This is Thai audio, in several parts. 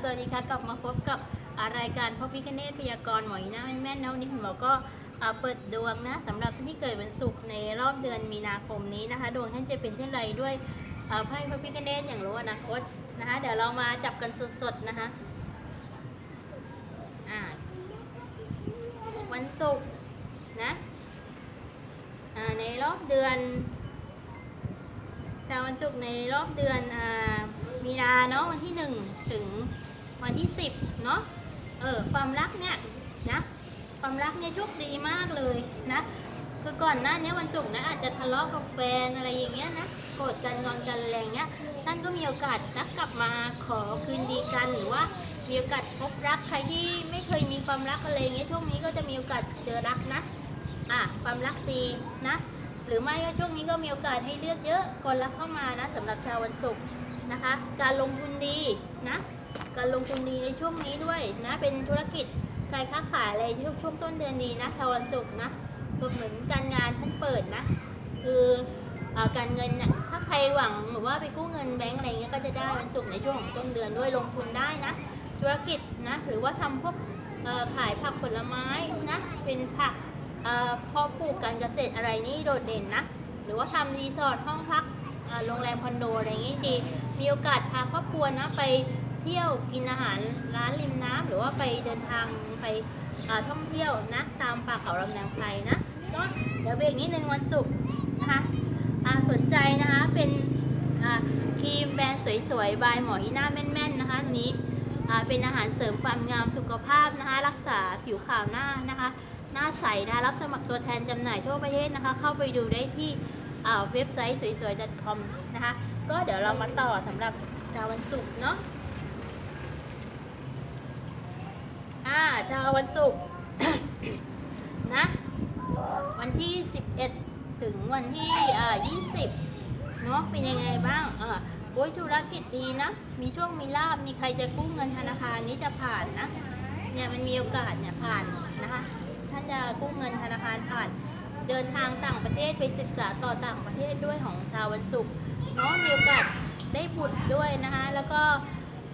สวัสดีค่ะ กลับมาพบกับรายการพบพิคเนตพยากรณ์หมออีน่าแม่นๆนะวันนี้คุณหมอก็เปิดดวงนะสำหรับท่านที่เกิดวันศุกร์ในรอบเดือนมีนาคมนี้นะคะ ดวงท่านจะเป็นเช่นไรด้วยไพ่พระพิคเนตอย่างรู้อนาคตนะคะ เดี๋ยวเรามาจับกันสดๆนะคะวันศุกร์นะในรอบเดือนชาววันศุกร์ในรอบเดือนอา มีนาเนาะวันที่หนึ่งถึงวันที่สิบเนาะเออความรักเนี่ยนะความรักเนี่ยโชคดีมากเลยนะคือก่อนหน้านี้วันศุกร์นะอาจจะทะเลาะกับแฟนอะไรอย่างเงี้ยนะโกรธกันงอนกันอะไรงเงี้ยท่านก็มีโอกาสนะกลับมาขอคืนดีกันหรือว่ามีโอกาสพบรักใครที่ไม่เคยมีความรักอะไรเงี้ยช่วงนี้ก็จะมีโอกาสเจอรักนะอะความรักดีนะ หรือไม่ก็ช่วงนี้ก็มีโอกาสให้เลือกเยอะคนรักเข้ามานะสำหรับชาววันศุกร์ นะคะ การลงทุนดีนะ การลงทุนดีในช่วงนี้ด้วยนะเป็นธุรกิจการค้าขายอะไรช่วงช่วงต้นเดือนดีนะชาววันศุกร์นะเหมือนการงานท่านเปิดนะ คืออการเงินนี่ยถ้าใครหวังหรือว่าไปกู้เงินแบงก์อะไรเงี้ยก็จะได้วันศุกร์ในช่วงของต้นเดือนด้วยลงทุนได้นะ ธุรกิจนะหรือว่าทำพวกขายผักผลไม้นะเป็นผักเอ่อเพาะปลูกการเกษตรอะไรนี่โดดเด่นนะ หรือว่าทำรีสอร์ทห้องพัก โรงแรมคอนโดอะไรอย่างงี้ดี มีโอกาสพาครอบครัวนะไปเที่ยวกินอาหารร้านริมน้ำหรือว่าไปเดินทางไปท่องเที่ยวนะตามป่าเขาลำนางไพรนะก็เดี๋ยวเบรกนิดนึงวันศุกร์นะคะสนใจนะคะเป็นครีมแบรนด์สวยๆบายหมอฮีน่าแม่นๆนะคะตัวนี้เป็นอาหารเสริมความงามสุขภาพนะคะ รักษาผิวขาวหน้านะคะ หน้าใสนะะรับสมัครตัวแทนจำหน่ายทั่วประเทศนะคะ เข้าไปดูได้ที่ เว็บไซต์สวยๆ .com นะคะ ก็เดี๋ยวเรามาต่อสำหรับชาววันศุกร์เนาะอ่าชาววันศุกร์นะ วันที่ 11 ถึงวันที่อ่า20 เนาะเป็นยังไงบ้างอ่าโอ้ยธุรกิจดีนะ มีช่วงมีลาบ มีใครจะกู้เงินธนาคารนี้จะผ่านนะ เนี่ยมันมีโอกาสเนี่ยผ่านนะคะ ท่านจะกู้เงินธนาคารผ่าน เดินทางต่างประเทศไปศึกษาต่อต่างประเทศด้วยของชาววันศุกร์เนาะมีโอกาสได้บุตรด้วยนะคะ แล้วก็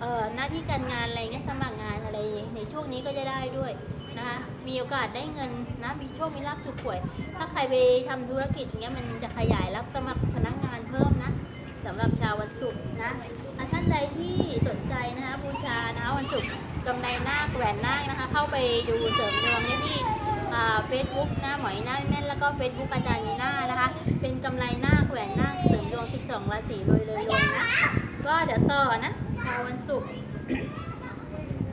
เอ่อหน้าที่การงานอะไรเนี่ยสมัครงานอะไรในช่วงนี้ก็จะได้ด้วยนะคะมีโอกาสได้เงินนะมีโชคมีลาภถูกหวย ถ้าใครไปทำธุรกิจเงี้ยมันจะขยายรับสมัครพนักงานเพิ่มนะสำหรับชาววันศุกร์นะอะท่านใดที่สนใจนะคะบูชานะคะวันศุกร์กำไรนาคแหวนนาคนะคะ เข้าไปดูเสริมดวงได้ที่ เฟซบุ๊กหนะหมอยหน้าแม่นแล้วก็เฟซบุ๊กอาจารย์มีนานะคะ เป็นกำไรหน้าแหวนหน้าเสริมดวง 12ราศีรวยเลยนะ ก็เดี๋ยวต่อนะวันศุกร์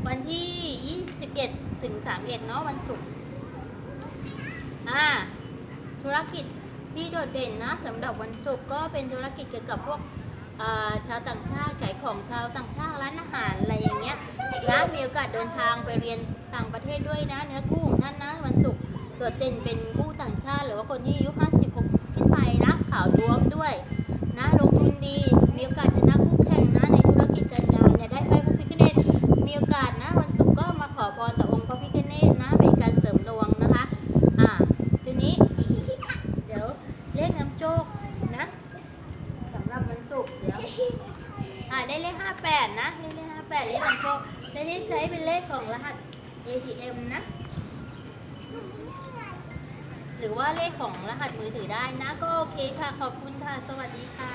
วันที่ 21 ถึง 31 เนาะวันศุกร์อ่าธุรกิจที่โดดเด่นนะสำหรับวันศุกร์ก็เป็นธุรกิจเกี่ยวกับพวก ชาวต่างชาติขายของชาวต่างชาติร้านอาหารอะไรอย่างเงี้ยนะมีโอกาสเดินทางไปเรียนต่างประเทศด้วยนะ เนื้อคู่ของท่านนะวันศุกร์ตัวเต็นเป็นคู่ต่างชาติ หรือว่าคนที่อายุ56ขึ้นไปนะขาวท้วมด้วยนะลง วันศุกร์เดี๋ยวอ่าได้เลข58นะได้เลข58เลขนำโชคได้เลขใช้เป็นเลขของรหัส ATM นะ หรือว่าเลขของรหัสมือถือได้นะก็โอเคค่ะ ขอบคุณค่ะ สวัสดีค่ะ